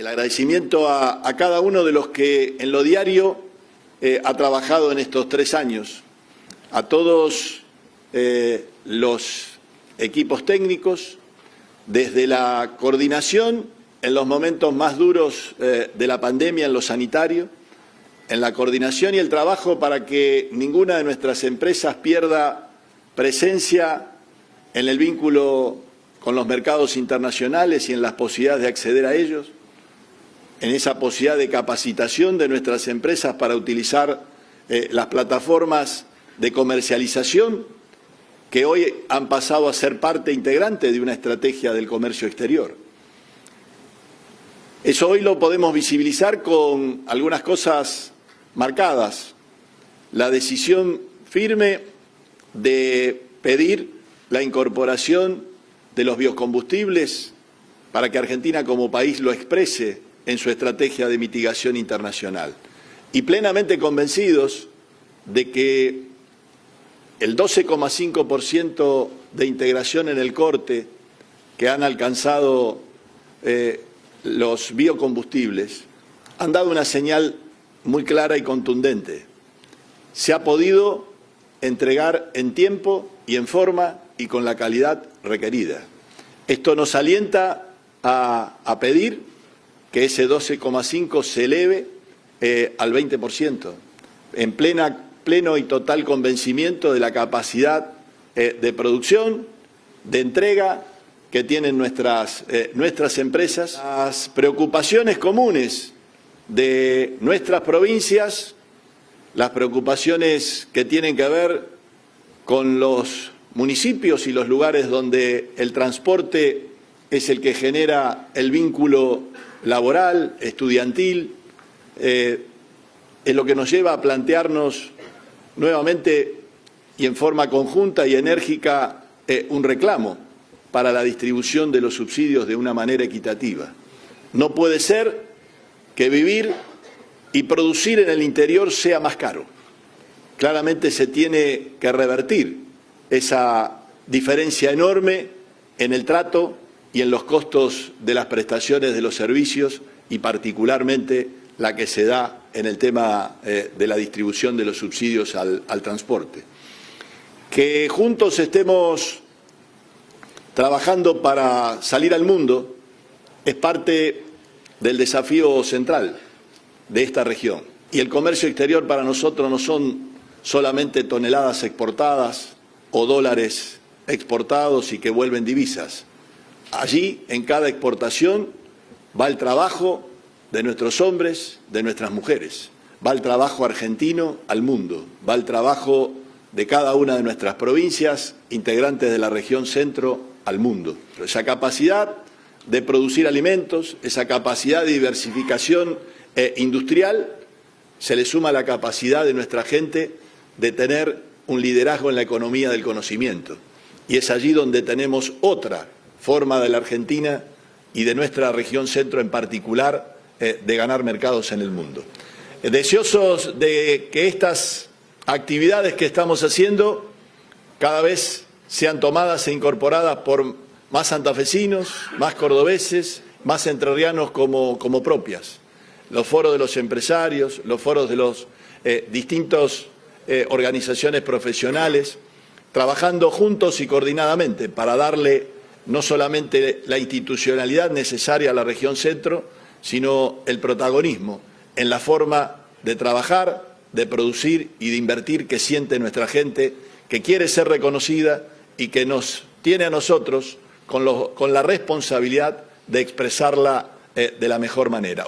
El agradecimiento a, cada uno de los que en lo diario eh, ha trabajado en estos tres años, a todos eh, los equipos técnicos, desde la coordinación en los momentos más duros eh, de la pandemia en lo sanitario, en la coordinación y el trabajo para que ninguna de nuestras empresas pierda presencia en el vínculo con los mercados internacionales y en las posibilidades de acceder a ellos, en esa posibilidad de capacitación de nuestras empresas para utilizar eh, las plataformas de comercialización que hoy han pasado a ser parte integrante de una estrategia del comercio exterior. Eso hoy lo podemos visibilizar con algunas cosas marcadas. La decisión firme de pedir la incorporación de los biocombustibles para que Argentina como país lo exprese en su estrategia de mitigación internacional. Y plenamente convencidos de que el 12,5% de integración en el corte que han alcanzado eh, los biocombustibles han dado una señal muy clara y contundente. Se ha podido entregar en tiempo y en forma y con la calidad requerida. Esto nos alienta a, a pedir que ese 12,5 se eleve eh, al 20%, en plena, pleno y total convencimiento de la capacidad eh, de producción, de entrega que tienen nuestras, eh, nuestras empresas, las preocupaciones comunes de nuestras provincias, las preocupaciones que tienen que ver con los municipios y los lugares donde el transporte es el que genera el vínculo laboral, estudiantil, eh, es lo que nos lleva a plantearnos nuevamente y en forma conjunta y enérgica eh, un reclamo para la distribución de los subsidios de una manera equitativa. No puede ser que vivir y producir en el interior sea más caro. Claramente se tiene que revertir esa diferencia enorme en el trato y en los costos de las prestaciones de los servicios y particularmente la que se da en el tema eh, de la distribución de los subsidios al, al transporte. Que juntos estemos trabajando para salir al mundo es parte del desafío central de esta región. Y el comercio exterior para nosotros no son solamente toneladas exportadas o dólares exportados y que vuelven divisas. Allí, en cada exportación, va el trabajo de nuestros hombres, de nuestras mujeres, va el trabajo argentino al mundo, va el trabajo de cada una de nuestras provincias, integrantes de la región centro, al mundo. Esa capacidad de producir alimentos, esa capacidad de diversificación eh, industrial, se le suma la capacidad de nuestra gente de tener un liderazgo en la economía del conocimiento. Y es allí donde tenemos otra forma de la Argentina y de nuestra región centro en particular eh, de ganar mercados en el mundo. Eh, deseosos de que estas actividades que estamos haciendo cada vez sean tomadas e incorporadas por más santafesinos, más cordobeses, más entrerrianos como, como propias. Los foros de los empresarios, los foros de las eh, distintas organizaciones profesionales, trabajando juntos y coordinadamente para darle no solamente la institucionalidad necesaria a la región centro, sino el protagonismo en la forma de trabajar, de producir y de invertir que siente nuestra gente, que quiere ser reconocida y que nos tiene a nosotros con, la responsabilidad de expresarla eh, de la mejor manera.